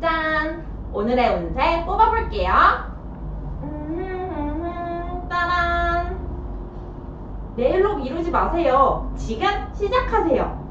짠! 오늘의 운세 뽑아볼게요. 음, 따란! 네, 내일로 미루지 마세요. 지금 시작하세요.